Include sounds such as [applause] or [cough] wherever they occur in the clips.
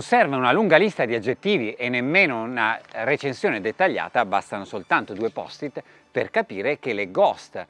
Non serve una lunga lista di aggettivi e nemmeno una recensione dettagliata, bastano soltanto due post-it per capire che le Ghost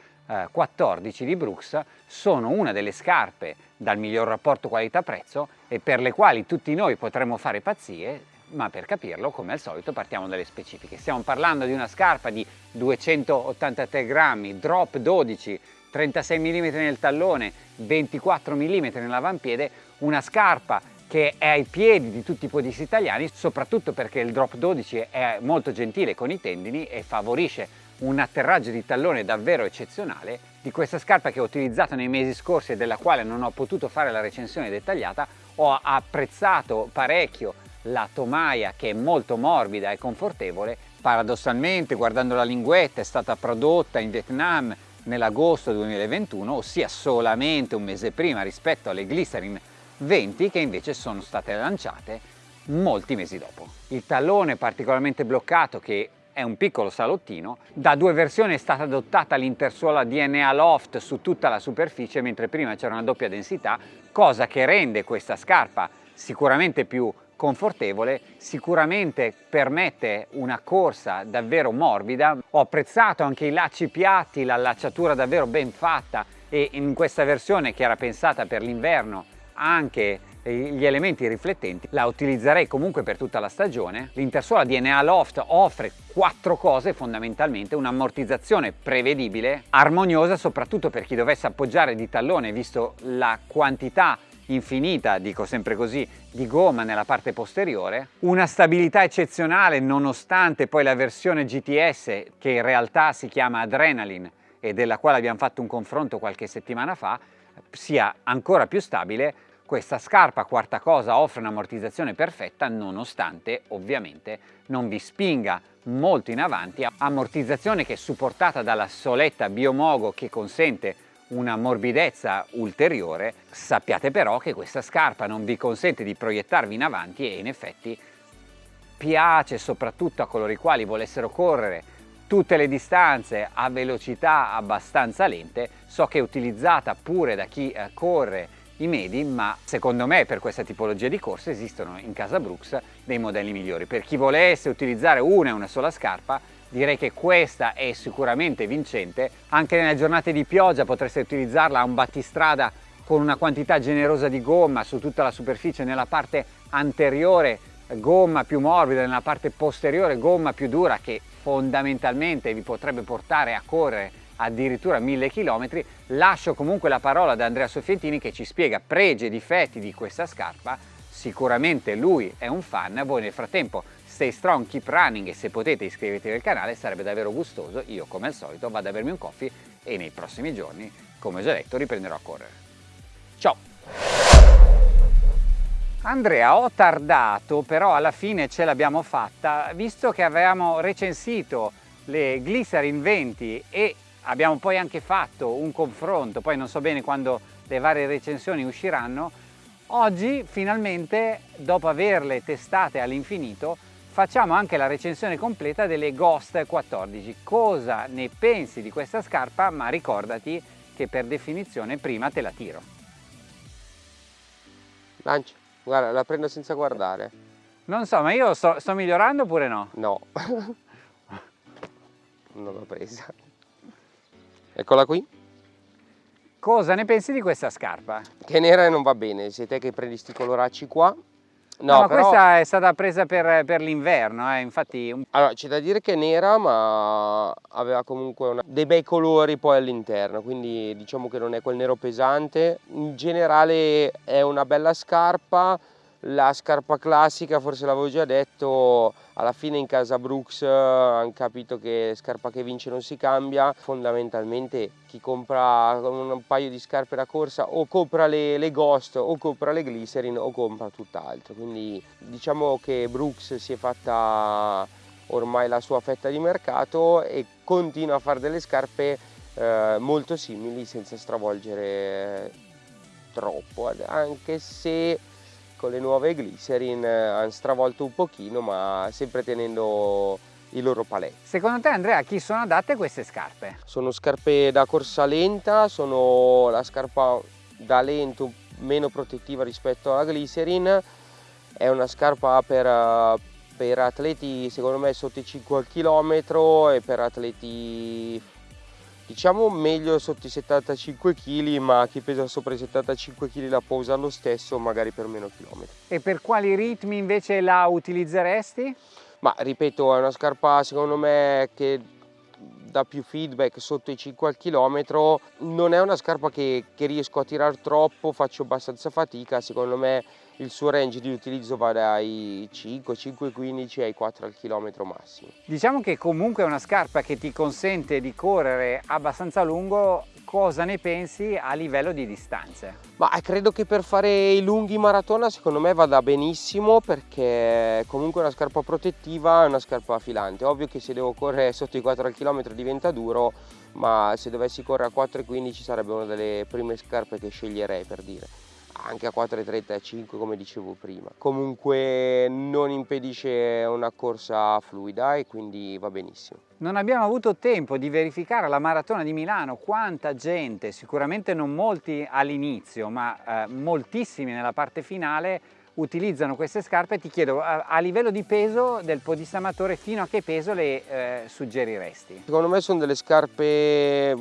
14 eh, di Brooks sono una delle scarpe dal miglior rapporto qualità-prezzo e per le quali tutti noi potremmo fare pazzie, ma per capirlo, come al solito, partiamo dalle specifiche. Stiamo parlando di una scarpa di 283 grammi, drop 12, 36 mm nel tallone, 24 mm nell'avampiede, una scarpa che è ai piedi di tutti i podisti italiani, soprattutto perché il drop 12 è molto gentile con i tendini e favorisce un atterraggio di tallone davvero eccezionale. Di questa scarpa che ho utilizzato nei mesi scorsi e della quale non ho potuto fare la recensione dettagliata, ho apprezzato parecchio la tomaia che è molto morbida e confortevole. Paradossalmente, guardando la linguetta, è stata prodotta in Vietnam nell'agosto 2021, ossia solamente un mese prima rispetto alle Glycerin 20 che invece sono state lanciate molti mesi dopo. Il tallone particolarmente bloccato che è un piccolo salottino, da due versioni è stata adottata l'intersuola DNA Loft su tutta la superficie mentre prima c'era una doppia densità, cosa che rende questa scarpa sicuramente più confortevole, sicuramente permette una corsa davvero morbida. Ho apprezzato anche i lacci piatti, l'allacciatura davvero ben fatta e in questa versione che era pensata per l'inverno anche gli elementi riflettenti la utilizzerei comunque per tutta la stagione. L'intersuola DNA Loft offre quattro cose fondamentalmente, un'ammortizzazione prevedibile, armoniosa soprattutto per chi dovesse appoggiare di tallone visto la quantità infinita, dico sempre così, di gomma nella parte posteriore, una stabilità eccezionale nonostante poi la versione GTS che in realtà si chiama Adrenaline e della quale abbiamo fatto un confronto qualche settimana fa, sia ancora più stabile, questa scarpa quarta cosa offre un'ammortizzazione perfetta nonostante ovviamente non vi spinga molto in avanti, ammortizzazione che è supportata dalla soletta Biomogo che consente una morbidezza ulteriore, sappiate però che questa scarpa non vi consente di proiettarvi in avanti e in effetti piace soprattutto a coloro i quali volessero correre tutte le distanze a velocità abbastanza lente, so che è utilizzata pure da chi eh, corre i medi, ma secondo me per questa tipologia di corse esistono in casa Brooks dei modelli migliori. Per chi volesse utilizzare una e una sola scarpa, direi che questa è sicuramente vincente. Anche nelle giornate di pioggia potreste utilizzarla a un battistrada con una quantità generosa di gomma su tutta la superficie nella parte anteriore gomma più morbida, nella parte posteriore gomma più dura che fondamentalmente vi potrebbe portare a correre addirittura mille chilometri. Lascio comunque la parola ad Andrea Soffientini che ci spiega pregi e difetti di questa scarpa. Sicuramente lui è un fan, voi nel frattempo Stay strong, keep running e se potete iscrivetevi al canale, sarebbe davvero gustoso. Io come al solito vado a bermi un coffee e nei prossimi giorni, come ho già detto, riprenderò a correre. Ciao! Andrea, ho tardato, però alla fine ce l'abbiamo fatta, visto che avevamo recensito le Glycerin 20 e abbiamo poi anche fatto un confronto, poi non so bene quando le varie recensioni usciranno, oggi finalmente, dopo averle testate all'infinito, facciamo anche la recensione completa delle Ghost 14. Cosa ne pensi di questa scarpa? Ma ricordati che per definizione prima te la tiro. Lancia, guarda, la prendo senza guardare. Non so, ma io sto, sto migliorando oppure no? No. [laughs] non l'ho presa. Eccola qui. Cosa ne pensi di questa scarpa? Che nera non va bene, sei te che prendi sti coloracci qua No, no però... questa è stata presa per, per l'inverno, eh, infatti... Allora, c'è da dire che è nera, ma aveva comunque una... dei bei colori poi all'interno, quindi diciamo che non è quel nero pesante. In generale è una bella scarpa, la scarpa classica, forse l'avevo già detto, alla fine in casa Brooks hanno capito che scarpa che vince non si cambia, fondamentalmente chi compra un paio di scarpe da corsa o compra le, le Ghost o compra le Glycerin o compra tutt'altro, quindi diciamo che Brooks si è fatta ormai la sua fetta di mercato e continua a fare delle scarpe eh, molto simili senza stravolgere troppo, anche se con le nuove glycerin eh, hanno stravolto un pochino ma sempre tenendo i loro palè. Secondo te Andrea a chi sono adatte queste scarpe? Sono scarpe da corsa lenta, sono la scarpa da lento meno protettiva rispetto alla glycerin è una scarpa per, per atleti secondo me sotto i 5 km e per atleti diciamo meglio sotto i 75 kg ma chi pesa sopra i 75 kg la può usare lo stesso magari per meno chilometri. E per quali ritmi invece la utilizzeresti? Ma ripeto è una scarpa secondo me che dà più feedback sotto i 5 al chilometro non è una scarpa che, che riesco a tirare troppo faccio abbastanza fatica secondo me il suo range di utilizzo va dai 5, 5, 15 ai 4 al chilometro massimo. Diciamo che comunque è una scarpa che ti consente di correre abbastanza lungo, cosa ne pensi a livello di distanze? Ma credo che per fare i lunghi maratona secondo me vada benissimo perché comunque una scarpa protettiva, è una scarpa filante. Ovvio che se devo correre sotto i 4 al chilometro diventa duro, ma se dovessi correre a 4,15 sarebbe una delle prime scarpe che sceglierei per dire anche a 4,35 come dicevo prima. Comunque non impedisce una corsa fluida e quindi va benissimo. Non abbiamo avuto tempo di verificare la maratona di Milano quanta gente, sicuramente non molti all'inizio, ma eh, moltissimi nella parte finale, utilizzano queste scarpe. Ti chiedo, a, a livello di peso del podista amatore, fino a che peso le eh, suggeriresti? Secondo me sono delle scarpe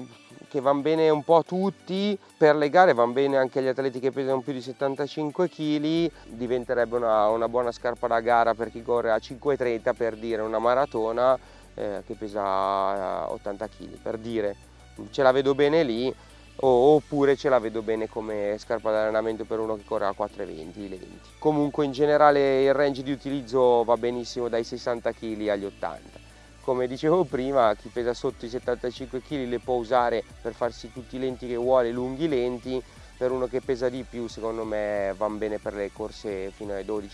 che vanno bene un po' a tutti, per le gare vanno bene anche agli atleti che pesano più di 75 kg, diventerebbe una, una buona scarpa da gara per chi corre a 5,30 per dire una maratona eh, che pesa 80 kg, per dire, ce la vedo bene lì, oppure ce la vedo bene come scarpa d'allenamento per uno che corre a 4,20 lenti. Comunque in generale il range di utilizzo va benissimo dai 60 kg agli 80 come dicevo prima chi pesa sotto i 75 kg le può usare per farsi tutti i lenti che vuole, lunghi lenti per uno che pesa di più secondo me vanno bene per le corse fino ai 12-14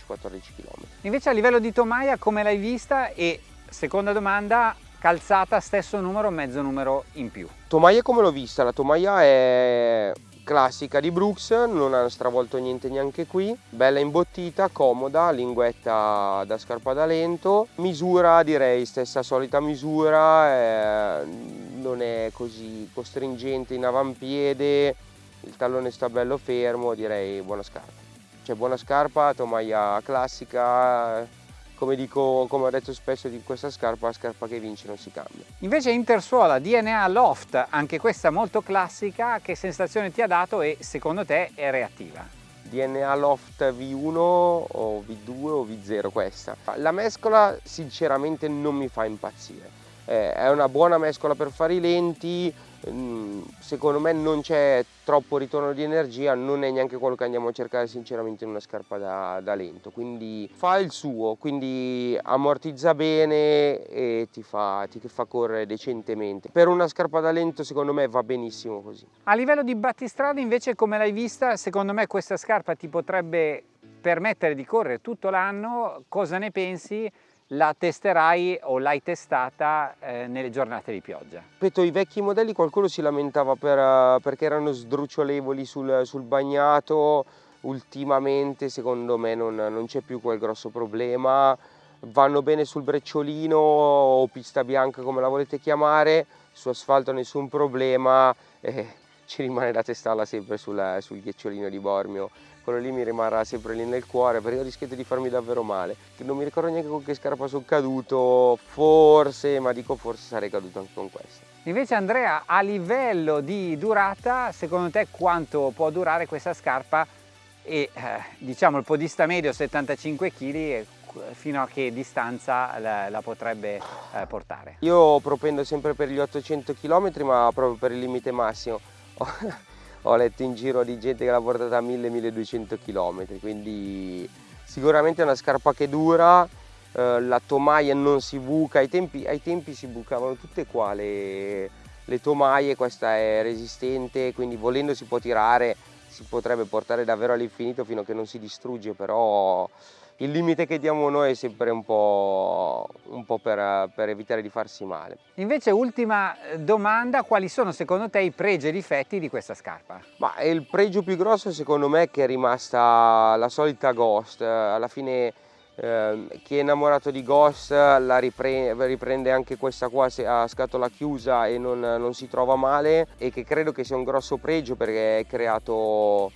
km. Invece a livello di tomaia come l'hai vista e seconda domanda calzata stesso numero mezzo numero in più? Tomaia come l'ho vista? La tomaia è classica di Brooks, non ha stravolto niente neanche qui, bella imbottita, comoda, linguetta da scarpa da lento, misura direi stessa solita misura, eh, non è così costringente in avampiede, il tallone sta bello fermo, direi buona scarpa. Cioè buona scarpa, tomaia classica, come, dico, come ho detto spesso di questa scarpa, la scarpa che vince non si cambia. Invece Intersuola DNA Loft, anche questa molto classica, che sensazione ti ha dato e secondo te è reattiva? DNA Loft V1 o V2 o V0 questa. La mescola sinceramente non mi fa impazzire. Eh, è una buona mescola per fare i lenti, secondo me non c'è troppo ritorno di energia, non è neanche quello che andiamo a cercare sinceramente in una scarpa da, da lento, quindi fa il suo, quindi ammortizza bene e ti fa, ti fa correre decentemente. Per una scarpa da lento secondo me va benissimo così. A livello di battistrada invece come l'hai vista, secondo me questa scarpa ti potrebbe permettere di correre tutto l'anno, cosa ne pensi? La testerai o l'hai testata eh, nelle giornate di pioggia? Ripeto, i vecchi modelli qualcuno si lamentava per, uh, perché erano sdrucciolevoli sul, sul, bagnato, ultimamente secondo me non, non c'è più quel grosso problema, vanno bene sul brecciolino o pista bianca come la volete chiamare, su asfalto nessun problema, eh, ci rimane da testarla sempre sul, sul ghiacciolino di Bormio quello lì mi rimarrà sempre lì nel cuore perché ho rischiato di farmi davvero male. Non mi ricordo neanche con che scarpa sono caduto, forse, ma dico forse sarei caduto anche con questa. Invece Andrea, a livello di durata, secondo te quanto può durare questa scarpa e eh, diciamo il podista medio 75 kg fino a che distanza la, la potrebbe eh, portare? Io propendo sempre per gli 800 km ma proprio per il limite massimo [laughs] ho letto in giro di gente che l'ha portata a 1000-1200 km, quindi sicuramente è una scarpa che dura, eh, la tomaia non si buca, ai tempi, ai tempi si bucavano tutte qua le, le tomaie, questa è resistente, quindi volendo si può tirare, si potrebbe portare davvero all'infinito fino a che non si distrugge, però il limite che diamo noi è sempre un po', un po per, per, evitare di farsi male. Invece ultima eh, domanda, quali sono secondo te i pregi e difetti di questa scarpa? Ma il pregio più grosso secondo me è che è rimasta la solita Ghost, alla fine eh, chi è innamorato di Ghost la riprende, riprende anche questa qua a scatola chiusa e non, non si trova male e che credo che sia un grosso pregio perché è creato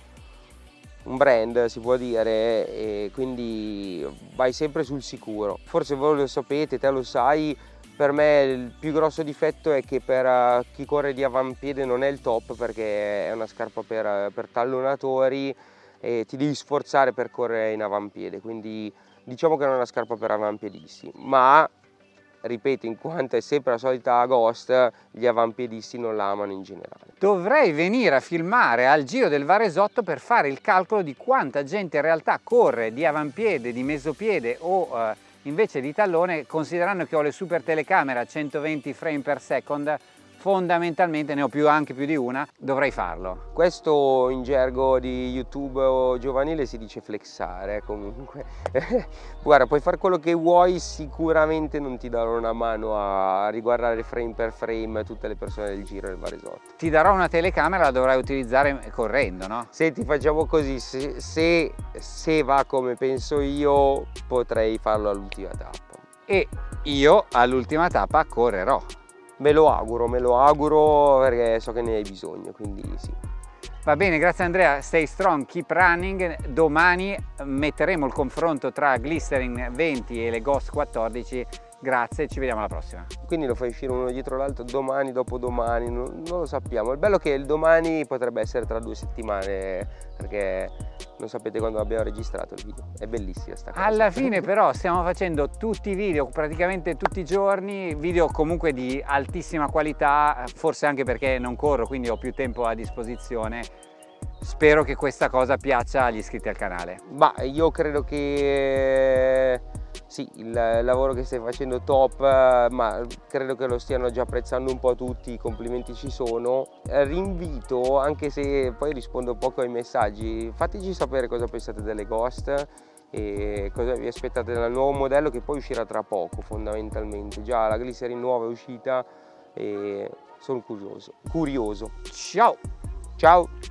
un brand si può dire e quindi vai sempre sul sicuro. Forse voi lo sapete, te lo sai, per me il più grosso difetto è che per eh, chi corre di avampiede non è il top perché è una scarpa per, per tallonatori e ti devi sforzare per correre in avampiede, quindi diciamo che non è una scarpa per avampiedisti, ma ripeto, in quanto è sempre la solita Ghost, gli avampiedisti non la amano in generale. Dovrei venire a filmare al Giro del Varesotto per fare il calcolo di quanta gente in realtà corre di avampiede, di mesopiede o eh, invece di tallone, considerando che ho le super telecamere a 120 frame per second, fondamentalmente ne ho più, anche più di una, dovrei farlo. Questo in gergo di YouTube giovanile si dice flexare comunque. [laughs] Guarda, puoi fare quello che vuoi, sicuramente non ti darò una mano a riguardare frame per frame tutte le persone del giro del Varesotto. Ti darò una telecamera, la dovrai utilizzare correndo, no? Senti, facciamo così, se, se, se va come penso io, potrei farlo all'ultima tappa. E io all'ultima tappa correrò. Me lo auguro, me lo auguro perché so che ne hai bisogno, quindi sì. Va bene, grazie Andrea, stay strong, keep running. Domani metteremo il confronto tra Glycerin 20 e le Ghost 14 Grazie, ci vediamo alla prossima. Quindi lo fai uscire uno dietro l'altro domani, dopodomani, non, non lo sappiamo. Il bello è che il domani potrebbe essere tra due settimane perché non sapete quando abbiamo registrato il video. È bellissima sta cosa. Alla fine [laughs] però stiamo facendo tutti i video, praticamente tutti i giorni, video comunque di altissima qualità, forse anche perché non corro, quindi ho più tempo a disposizione. Spero che questa cosa piaccia agli iscritti al canale. Ma io credo che sì, il lavoro che stai facendo top, ma credo che lo stiano già apprezzando un po' tutti, i complimenti ci sono. Rinvito, anche se poi rispondo poco ai messaggi, fateci sapere cosa pensate delle Ghost e cosa vi aspettate dal nuovo modello che poi uscirà tra poco fondamentalmente. Già la Glycerin nuova è uscita e sono curioso. curioso. Ciao! Ciao!